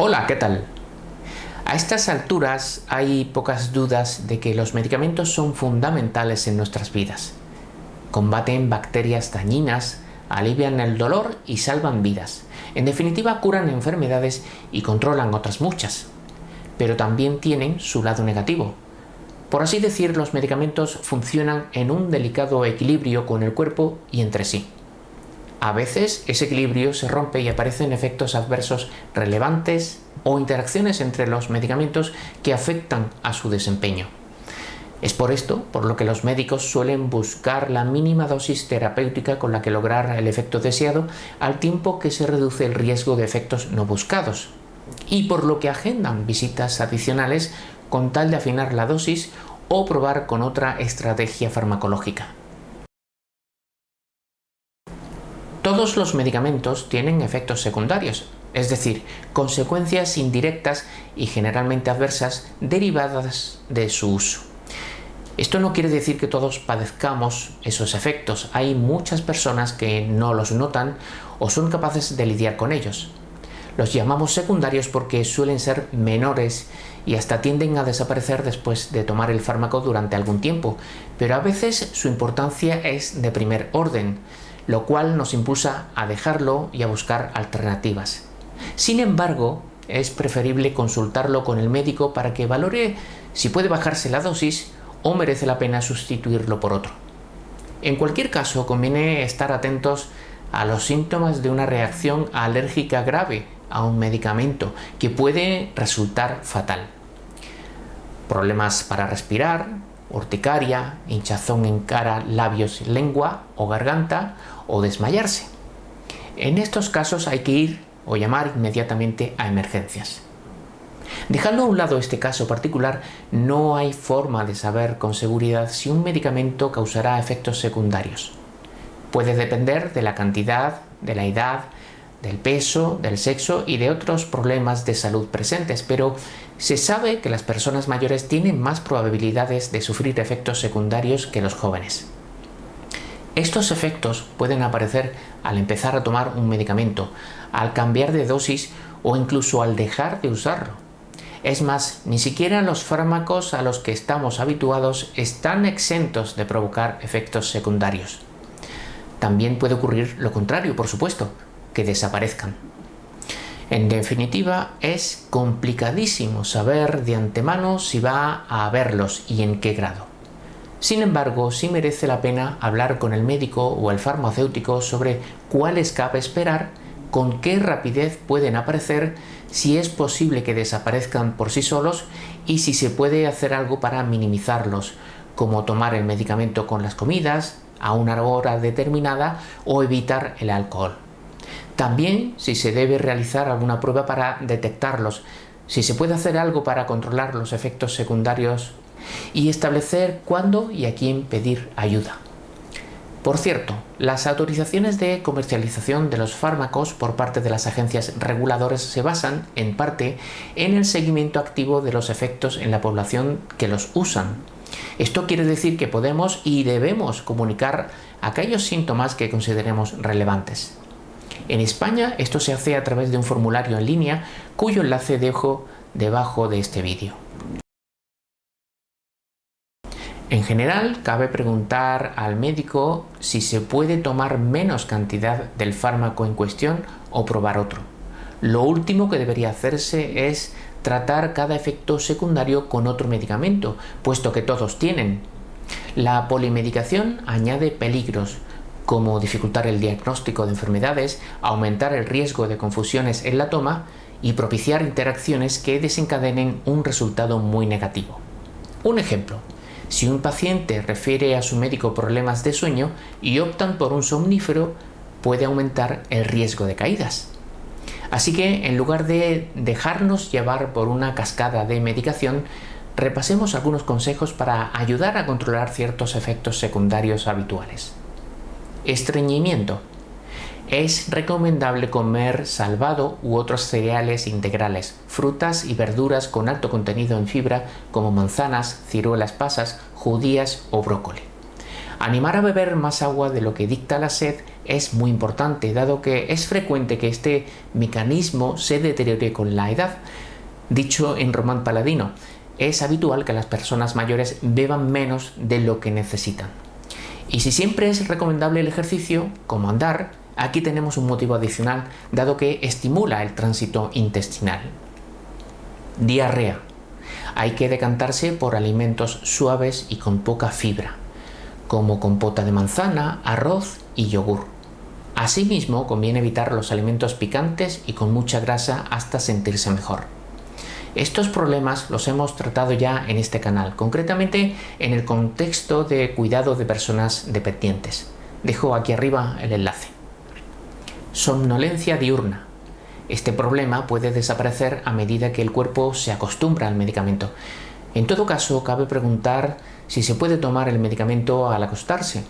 Hola, ¿qué tal? A estas alturas hay pocas dudas de que los medicamentos son fundamentales en nuestras vidas. Combaten bacterias dañinas, alivian el dolor y salvan vidas. En definitiva, curan enfermedades y controlan otras muchas. Pero también tienen su lado negativo. Por así decir, los medicamentos funcionan en un delicado equilibrio con el cuerpo y entre sí. A veces ese equilibrio se rompe y aparecen efectos adversos relevantes o interacciones entre los medicamentos que afectan a su desempeño. Es por esto por lo que los médicos suelen buscar la mínima dosis terapéutica con la que lograr el efecto deseado al tiempo que se reduce el riesgo de efectos no buscados y por lo que agendan visitas adicionales con tal de afinar la dosis o probar con otra estrategia farmacológica. Todos los medicamentos tienen efectos secundarios, es decir, consecuencias indirectas y generalmente adversas derivadas de su uso. Esto no quiere decir que todos padezcamos esos efectos, hay muchas personas que no los notan o son capaces de lidiar con ellos. Los llamamos secundarios porque suelen ser menores y hasta tienden a desaparecer después de tomar el fármaco durante algún tiempo, pero a veces su importancia es de primer orden, lo cual nos impulsa a dejarlo y a buscar alternativas. Sin embargo, es preferible consultarlo con el médico para que valore si puede bajarse la dosis o merece la pena sustituirlo por otro. En cualquier caso, conviene estar atentos a los síntomas de una reacción alérgica grave a un medicamento que puede resultar fatal. Problemas para respirar, urticaria, hinchazón en cara, labios, lengua o garganta o desmayarse. En estos casos hay que ir o llamar inmediatamente a emergencias. Dejando a un lado este caso particular, no hay forma de saber con seguridad si un medicamento causará efectos secundarios. Puede depender de la cantidad, de la edad, del peso, del sexo y de otros problemas de salud presentes, pero se sabe que las personas mayores tienen más probabilidades de sufrir efectos secundarios que los jóvenes. Estos efectos pueden aparecer al empezar a tomar un medicamento, al cambiar de dosis o incluso al dejar de usarlo. Es más, ni siquiera los fármacos a los que estamos habituados están exentos de provocar efectos secundarios. También puede ocurrir lo contrario, por supuesto, que desaparezcan. En definitiva, es complicadísimo saber de antemano si va a haberlos y en qué grado. Sin embargo, sí merece la pena hablar con el médico o el farmacéutico sobre cuáles cabe esperar, con qué rapidez pueden aparecer, si es posible que desaparezcan por sí solos y si se puede hacer algo para minimizarlos, como tomar el medicamento con las comidas, a una hora determinada o evitar el alcohol. También si se debe realizar alguna prueba para detectarlos, si se puede hacer algo para controlar los efectos secundarios y establecer cuándo y a quién pedir ayuda. Por cierto, las autorizaciones de comercialización de los fármacos por parte de las agencias reguladoras se basan, en parte, en el seguimiento activo de los efectos en la población que los usan. Esto quiere decir que podemos y debemos comunicar aquellos síntomas que consideremos relevantes. En España esto se hace a través de un formulario en línea cuyo enlace dejo debajo de este vídeo. En general, cabe preguntar al médico si se puede tomar menos cantidad del fármaco en cuestión o probar otro. Lo último que debería hacerse es tratar cada efecto secundario con otro medicamento, puesto que todos tienen. La polimedicación añade peligros, como dificultar el diagnóstico de enfermedades, aumentar el riesgo de confusiones en la toma y propiciar interacciones que desencadenen un resultado muy negativo. Un ejemplo, si un paciente refiere a su médico problemas de sueño y optan por un somnífero, puede aumentar el riesgo de caídas. Así que en lugar de dejarnos llevar por una cascada de medicación, repasemos algunos consejos para ayudar a controlar ciertos efectos secundarios habituales. Estreñimiento. Es recomendable comer salvado u otros cereales integrales, frutas y verduras con alto contenido en fibra como manzanas, ciruelas pasas, judías o brócoli. Animar a beber más agua de lo que dicta la sed es muy importante, dado que es frecuente que este mecanismo se deteriore con la edad. Dicho en román paladino, es habitual que las personas mayores beban menos de lo que necesitan. Y si siempre es recomendable el ejercicio, como andar, aquí tenemos un motivo adicional, dado que estimula el tránsito intestinal. Diarrea. Hay que decantarse por alimentos suaves y con poca fibra, como compota de manzana, arroz y yogur. Asimismo, conviene evitar los alimentos picantes y con mucha grasa hasta sentirse mejor. Estos problemas los hemos tratado ya en este canal, concretamente en el contexto de cuidado de personas dependientes. Dejo aquí arriba el enlace. Somnolencia diurna. Este problema puede desaparecer a medida que el cuerpo se acostumbra al medicamento. En todo caso, cabe preguntar si se puede tomar el medicamento al acostarse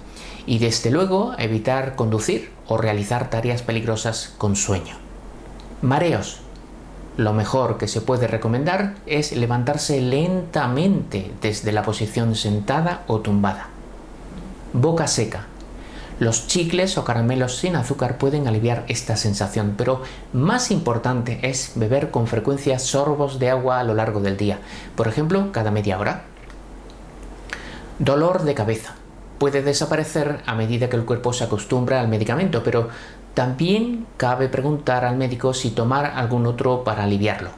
y desde luego evitar conducir o realizar tareas peligrosas con sueño. Mareos lo mejor que se puede recomendar es levantarse lentamente desde la posición sentada o tumbada. Boca seca. Los chicles o caramelos sin azúcar pueden aliviar esta sensación, pero más importante es beber con frecuencia sorbos de agua a lo largo del día, por ejemplo, cada media hora. Dolor de cabeza. Puede desaparecer a medida que el cuerpo se acostumbra al medicamento, pero también cabe preguntar al médico si tomar algún otro para aliviarlo,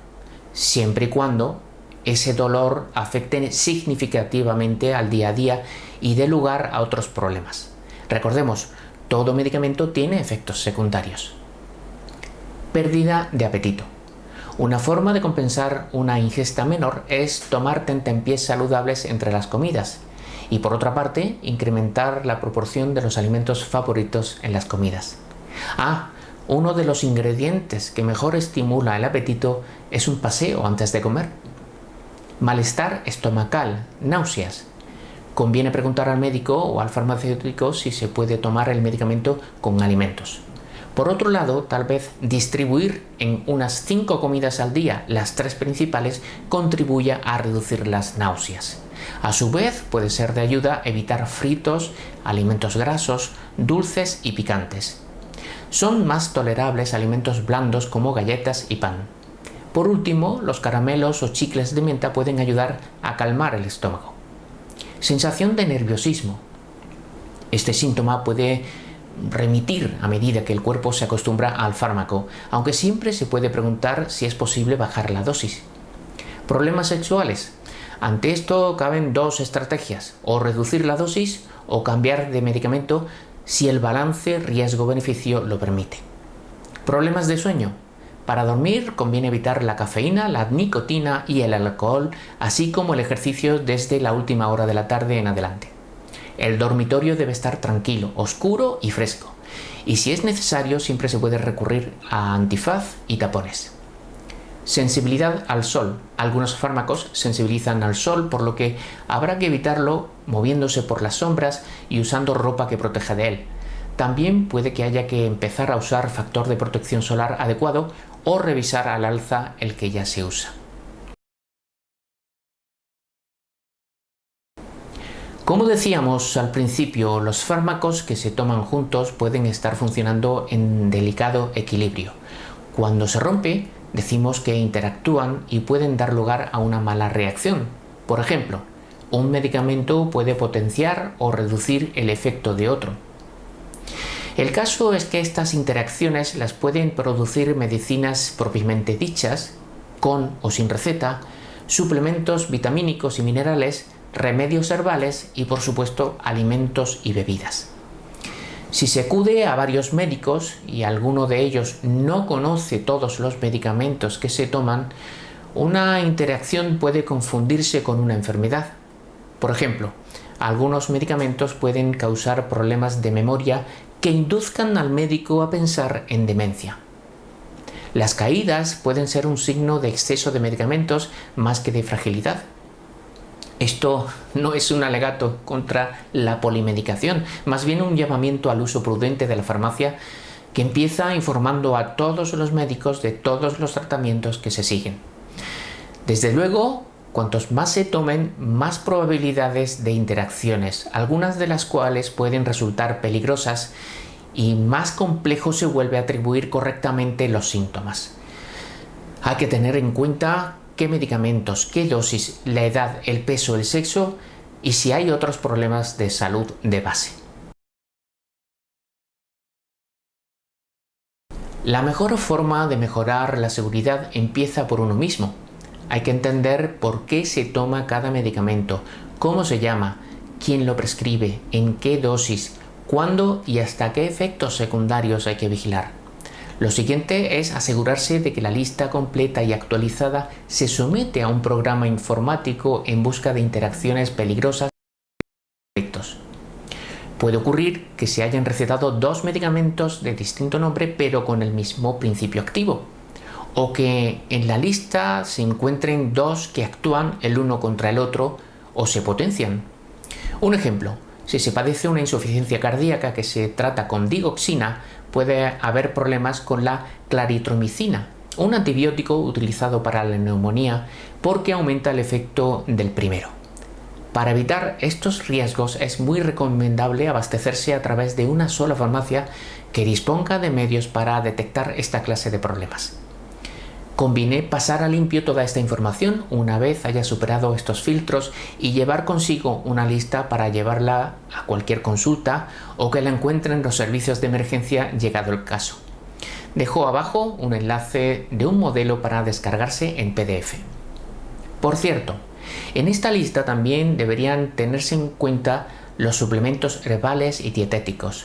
siempre y cuando ese dolor afecte significativamente al día a día y dé lugar a otros problemas. Recordemos, todo medicamento tiene efectos secundarios. Pérdida de apetito. Una forma de compensar una ingesta menor es tomar tentempiés saludables entre las comidas y por otra parte incrementar la proporción de los alimentos favoritos en las comidas. Ah, uno de los ingredientes que mejor estimula el apetito es un paseo antes de comer. Malestar estomacal, náuseas. Conviene preguntar al médico o al farmacéutico si se puede tomar el medicamento con alimentos. Por otro lado, tal vez distribuir en unas 5 comidas al día las tres principales contribuya a reducir las náuseas. A su vez, puede ser de ayuda evitar fritos, alimentos grasos, dulces y picantes. Son más tolerables alimentos blandos como galletas y pan. Por último, los caramelos o chicles de menta pueden ayudar a calmar el estómago. Sensación de nerviosismo. Este síntoma puede remitir a medida que el cuerpo se acostumbra al fármaco, aunque siempre se puede preguntar si es posible bajar la dosis. Problemas sexuales. Ante esto caben dos estrategias, o reducir la dosis o cambiar de medicamento si el balance riesgo-beneficio lo permite. Problemas de sueño. Para dormir conviene evitar la cafeína, la nicotina y el alcohol, así como el ejercicio desde la última hora de la tarde en adelante. El dormitorio debe estar tranquilo, oscuro y fresco. Y si es necesario siempre se puede recurrir a antifaz y tapones. Sensibilidad al sol. Algunos fármacos sensibilizan al sol, por lo que habrá que evitarlo moviéndose por las sombras y usando ropa que proteja de él. También puede que haya que empezar a usar factor de protección solar adecuado o revisar al alza el que ya se usa. Como decíamos al principio, los fármacos que se toman juntos pueden estar funcionando en delicado equilibrio. Cuando se rompe, decimos que interactúan y pueden dar lugar a una mala reacción. Por ejemplo, un medicamento puede potenciar o reducir el efecto de otro. El caso es que estas interacciones las pueden producir medicinas propiamente dichas, con o sin receta, suplementos vitamínicos y minerales, remedios herbales y por supuesto alimentos y bebidas. Si se acude a varios médicos y alguno de ellos no conoce todos los medicamentos que se toman, una interacción puede confundirse con una enfermedad. Por ejemplo, algunos medicamentos pueden causar problemas de memoria que induzcan al médico a pensar en demencia. Las caídas pueden ser un signo de exceso de medicamentos más que de fragilidad. Esto no es un alegato contra la polimedicación, más bien un llamamiento al uso prudente de la farmacia que empieza informando a todos los médicos de todos los tratamientos que se siguen. Desde luego, cuantos más se tomen, más probabilidades de interacciones, algunas de las cuales pueden resultar peligrosas y más complejo se vuelve a atribuir correctamente los síntomas. Hay que tener en cuenta qué medicamentos, qué dosis, la edad, el peso, el sexo y si hay otros problemas de salud de base. La mejor forma de mejorar la seguridad empieza por uno mismo. Hay que entender por qué se toma cada medicamento, cómo se llama, quién lo prescribe, en qué dosis, cuándo y hasta qué efectos secundarios hay que vigilar. Lo siguiente es asegurarse de que la lista completa y actualizada se somete a un programa informático en busca de interacciones peligrosas Puede ocurrir que se hayan recetado dos medicamentos de distinto nombre pero con el mismo principio activo o que en la lista se encuentren dos que actúan el uno contra el otro o se potencian. Un ejemplo, si se padece una insuficiencia cardíaca que se trata con digoxina, puede haber problemas con la claritromicina, un antibiótico utilizado para la neumonía porque aumenta el efecto del primero. Para evitar estos riesgos es muy recomendable abastecerse a través de una sola farmacia que disponga de medios para detectar esta clase de problemas. Conviene pasar a limpio toda esta información una vez haya superado estos filtros y llevar consigo una lista para llevarla a cualquier consulta o que la encuentren en los servicios de emergencia llegado el caso. Dejo abajo un enlace de un modelo para descargarse en PDF. Por cierto, en esta lista también deberían tenerse en cuenta los suplementos herbales y dietéticos.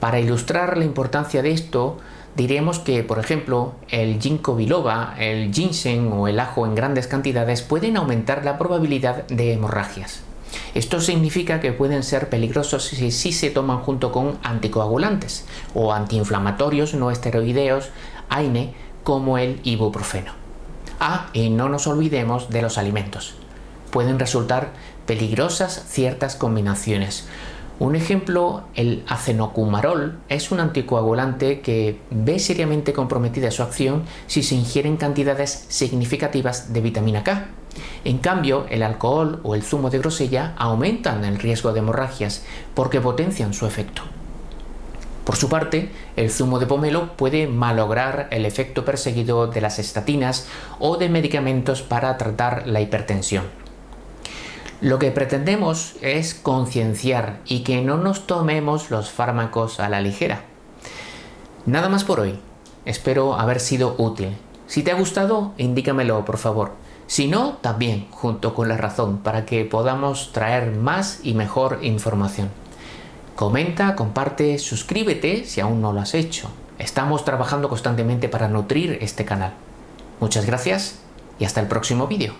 Para ilustrar la importancia de esto, diremos que, por ejemplo, el ginkgo biloba, el ginseng o el ajo en grandes cantidades pueden aumentar la probabilidad de hemorragias. Esto significa que pueden ser peligrosos si, se toman junto con anticoagulantes o antiinflamatorios no esteroideos AINE como el ibuprofeno. Ah, y no nos olvidemos de los alimentos. Pueden resultar peligrosas ciertas combinaciones, un ejemplo, el acenocumarol es un anticoagulante que ve seriamente comprometida su acción si se ingieren cantidades significativas de vitamina K. En cambio, el alcohol o el zumo de grosella aumentan el riesgo de hemorragias porque potencian su efecto. Por su parte, el zumo de pomelo puede malograr el efecto perseguido de las estatinas o de medicamentos para tratar la hipertensión. Lo que pretendemos es concienciar y que no nos tomemos los fármacos a la ligera. Nada más por hoy. Espero haber sido útil. Si te ha gustado, indícamelo por favor. Si no, también, junto con la razón, para que podamos traer más y mejor información. Comenta, comparte, suscríbete si aún no lo has hecho. Estamos trabajando constantemente para nutrir este canal. Muchas gracias y hasta el próximo vídeo.